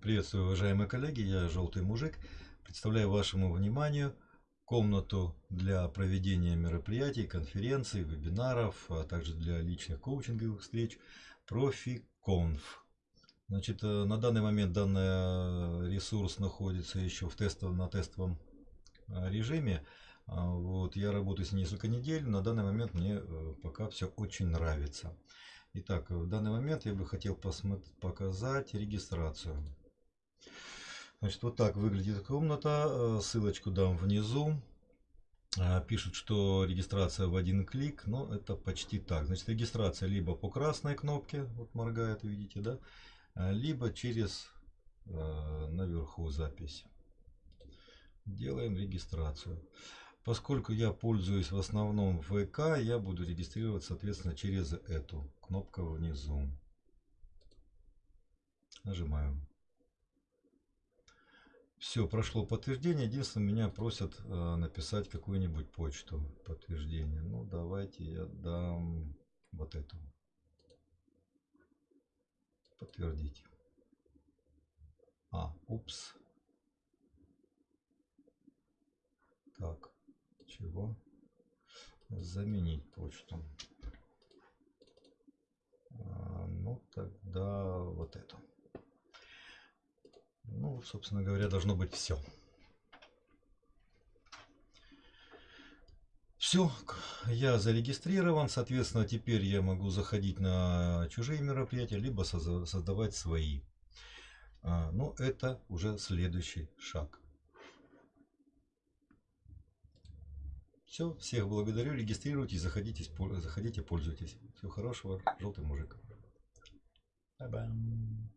Приветствую, уважаемые коллеги, я Желтый Мужик. Представляю вашему вниманию комнату для проведения мероприятий, конференций, вебинаров, а также для личных коучинговых встреч ProfiConf. Значит, э, на данный момент данный ресурс находится еще в тестовом, на тестовом э, режиме. А, вот, я работаю с несколько недель, на данный момент мне э, пока все очень нравится. Итак, в данный момент я бы хотел показать регистрацию. Значит, вот так выглядит комната. Э, ссылочку дам внизу. Э, пишут, что регистрация в один клик, но это почти так. Значит, регистрация либо по красной кнопке, вот моргает, видите, да, э, либо через наверху запись. Делаем регистрацию. Поскольку я пользуюсь в основном ВК, я буду регистрировать, соответственно, через эту кнопку внизу. Нажимаем. Все, прошло подтверждение. Единственное, меня просят э, написать какую-нибудь почту подтверждения. Ну, давайте я дам вот эту. Подтвердить. А, упс. Так чего заменить почту. А, ну, тогда вот эту. Собственно говоря, должно быть все. Все, я зарегистрирован, соответственно, теперь я могу заходить на чужие мероприятия, либо создавать свои. А, ну, это уже следующий шаг. Все, всех благодарю, регистрируйтесь, заходите, заходите, пользуйтесь. Всего хорошего, желтый мужик. -bye.